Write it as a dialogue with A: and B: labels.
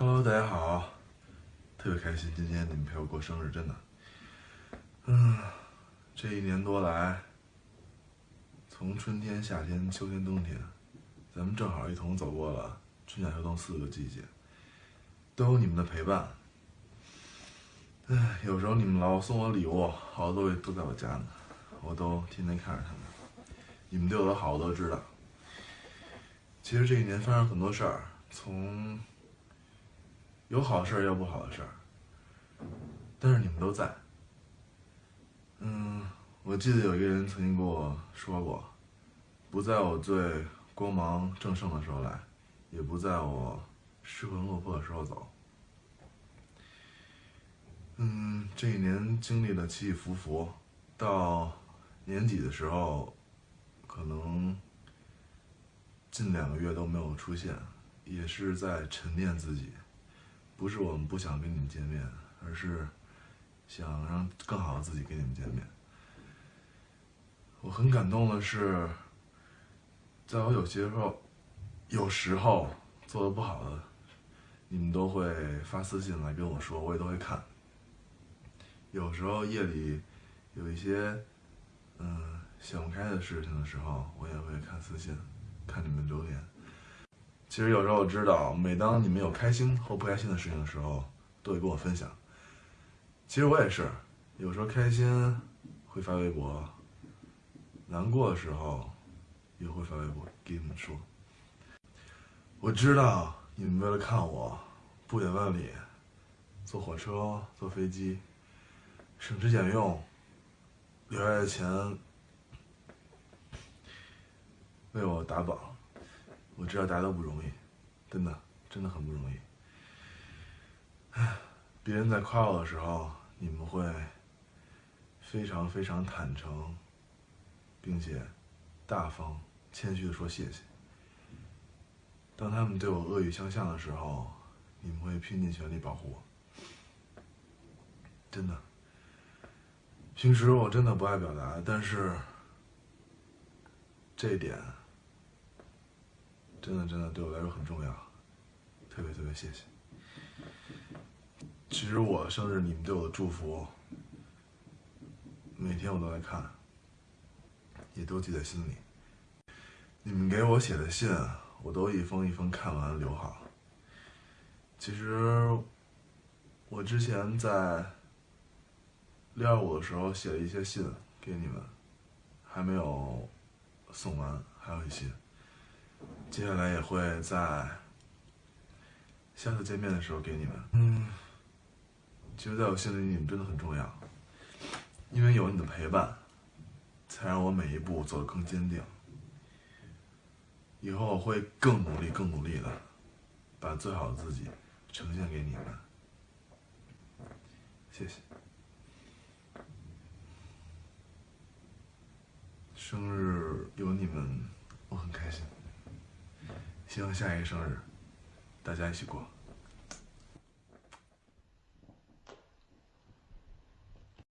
A: Hello，大家好，特别开心今天你们陪我过生日，真的。嗯，这一年多来，从春天、夏天、秋天、冬天，咱们正好一同走过了春夏秋冬四个季节，都有你们的陪伴。唉，有时候你们老送我礼物，好多东西都在我家呢，我都天天看着他们。你们对我的好我都知道。其实这一年发生很多事儿，从有好事儿，也有不好的事儿，但是你们都在。嗯，我记得有一个人曾经跟我说过，不在我最光芒正盛的时候来，也不在我失魂落魄的时候走。嗯，这一年经历了起起伏伏，到年底的时候，可能。近两个月都没有出现，也是在沉淀自己。不是我们不想跟你们见面，而是想让更好的自己跟你们见面。我很感动的是，在我有些时候，有时候做的不好的，你们都会发私信来跟我说，我也都会看。有时候夜里有一些嗯想不开的事情的时候，我也会看私信。看你们留言，其实有时候我知道，每当你们有开心或不开心的事情的时候，都会跟我分享。其实我也是，有时候开心会发微博，难过的时候也会发微博给你们说。我知道你们为了看我，不远万里，坐火车、坐飞机，省吃俭用，留下的钱。为我打榜，我知道大家都不容易，真的，真的很不容易。别人在夸我的时候，你们会非常非常坦诚，并且大方、谦虚的说谢谢。当他们对我恶语相向的时候，你们会拼尽全力保护我。真的，平时我真的不爱表达，但是这点。真的真的对我来说很重要，特别特别谢谢。其实我生日你们对我的祝福，每天我都在看，也都记在心里。你们给我写的信，我都一封一封看完留好。其实我之前在六二五的时候写了一些信给你们，还没有送完，还有一些。接下来也会在下次见面的时候给你们。嗯，其实在我心里，你们真的很重要，因为有你的陪伴，才让我每一步走得更坚定。以后我会更努力、更努力的，把最好的自己呈现给你们。谢谢。生日有你们，我很开心。希望下一个生日，大家一起过。